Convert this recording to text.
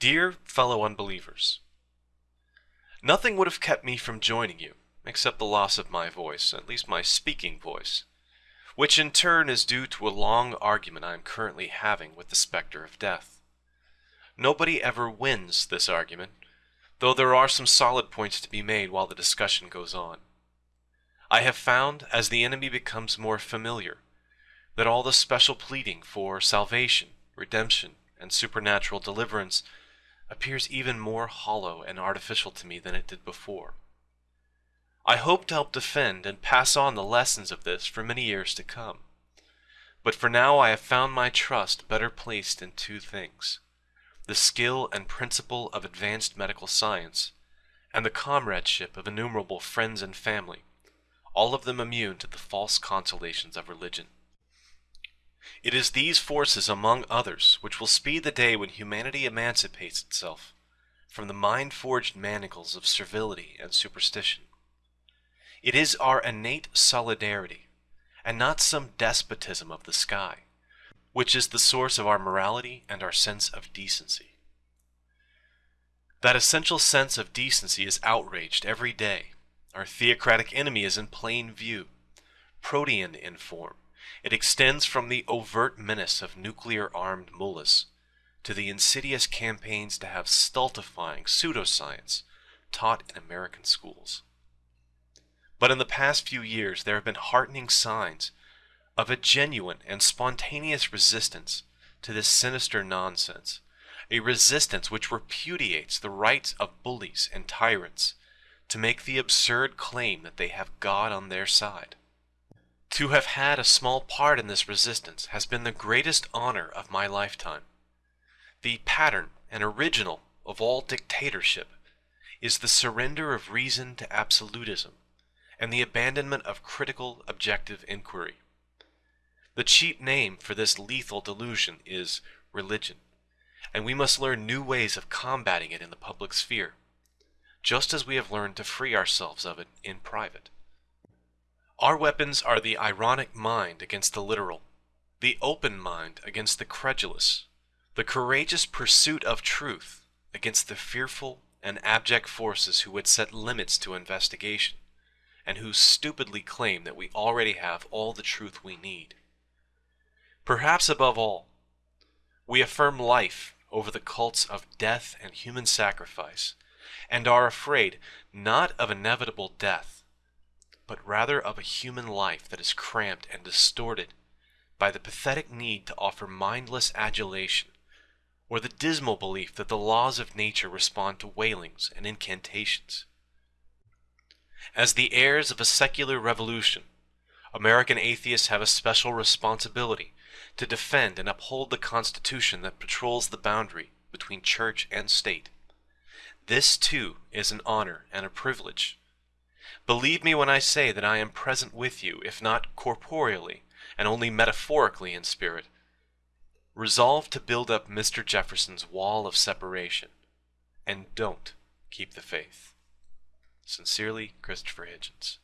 Dear fellow unbelievers, Nothing would have kept me from joining you, except the loss of my voice, at least my speaking voice, which in turn is due to a long argument I am currently having with the specter of death. Nobody ever wins this argument, though there are some solid points to be made while the discussion goes on. I have found, as the enemy becomes more familiar, that all the special pleading for salvation, redemption, and supernatural deliverance appears even more hollow and artificial to me than it did before. I hope to help defend and pass on the lessons of this for many years to come. But for now I have found my trust better placed in two things the skill and principle of advanced medical science, and the comradeship of innumerable friends and family, all of them immune to the false consolations of religion. It is these forces, among others, which will speed the day when humanity emancipates itself from the mind-forged manacles of servility and superstition. It is our innate solidarity, and not some despotism of the sky, which is the source of our morality and our sense of decency. That essential sense of decency is outraged every day. Our theocratic enemy is in plain view, protean in form, it extends from the overt menace of nuclear-armed mullahs to the insidious campaigns to have stultifying pseudoscience taught in American schools. But in the past few years, there have been heartening signs of a genuine and spontaneous resistance to this sinister nonsense, a resistance which repudiates the rights of bullies and tyrants to make the absurd claim that they have God on their side. To have had a small part in this resistance has been the greatest honor of my lifetime. The pattern and original of all dictatorship is the surrender of reason to absolutism and the abandonment of critical objective inquiry. The cheap name for this lethal delusion is religion, and we must learn new ways of combating it in the public sphere, just as we have learned to free ourselves of it in private. Our weapons are the ironic mind against the literal, the open mind against the credulous, the courageous pursuit of truth against the fearful and abject forces who would set limits to investigation, and who stupidly claim that we already have all the truth we need. Perhaps above all, we affirm life over the cults of death and human sacrifice, and are afraid not of inevitable death, but rather of a human life that is cramped and distorted by the pathetic need to offer mindless adulation, or the dismal belief that the laws of nature respond to wailings and incantations. As the heirs of a secular revolution, American atheists have a special responsibility to defend and uphold the Constitution that patrols the boundary between church and state. This, too, is an honor and a privilege Believe me when I say that I am present with you, if not corporeally, and only metaphorically in spirit. Resolve to build up Mr. Jefferson's wall of separation, and don't keep the faith. Sincerely, Christopher Hitchens.